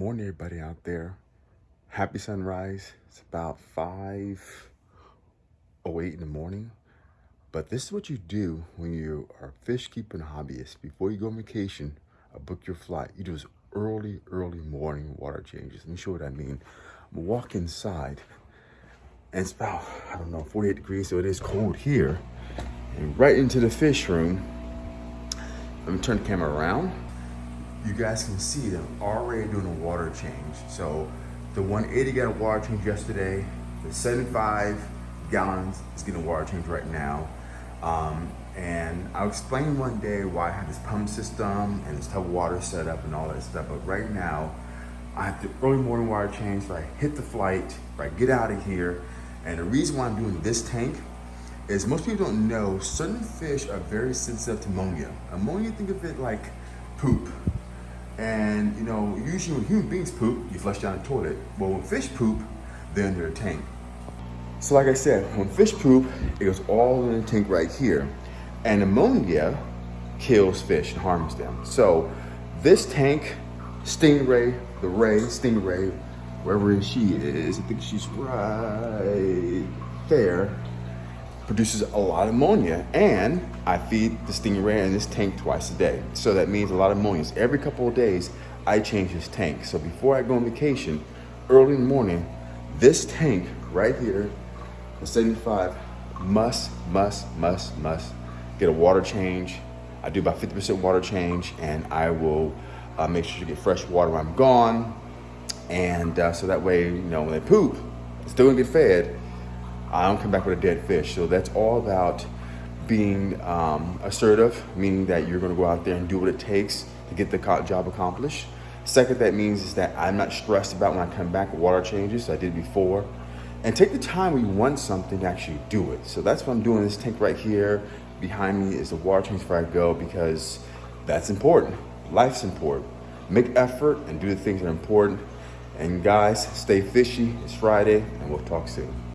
morning, everybody out there. Happy sunrise. It's about 5 08 in the morning. But this is what you do when you are fish keeping hobbyist. Before you go on vacation or book your flight, you do early, early morning water changes. Let me show you what I mean. I'm walk inside and it's about, I don't know, 48 degrees, so it is cold here. And right into the fish room. Let me turn the camera around you guys can see that I'm already doing a water change. So the 180 gallon water change yesterday, the 75 gallons is getting a water change right now. Um, and I'll explain one day why I have this pump system and this tub of water setup and all that stuff. But right now, I have the early morning water change, so I hit the flight, I get out of here. And the reason why I'm doing this tank is most people don't know certain fish are very sensitive to ammonia. Ammonia, think of it like poop. And you know, usually when human beings poop, you flush down the toilet. But when fish poop, they're in their tank. So like I said, when fish poop, it goes all in the tank right here. And ammonia kills fish and harms them. So this tank, Stingray, the Ray, Stingray, wherever she is, I think she's right there, produces a lot of ammonia and I feed the stingray in this tank twice a day. So that means a lot of ammonia. Every couple of days, I change this tank. So before I go on vacation, early in the morning, this tank right here, the 75, must, must, must, must get a water change. I do about 50% water change and I will uh, make sure to get fresh water when I'm gone. And uh, so that way, you know, when they poop, it's still gonna get fed, I don't come back with a dead fish. So that's all about being um, assertive, meaning that you're gonna go out there and do what it takes to get the job accomplished. Second, that means is that I'm not stressed about when I come back with water changes, I did before. And take the time when you want something to actually do it. So that's what I'm doing. This tank right here behind me is the water change before I go because that's important. Life's important. Make effort and do the things that are important. And guys, stay fishy. It's Friday and we'll talk soon.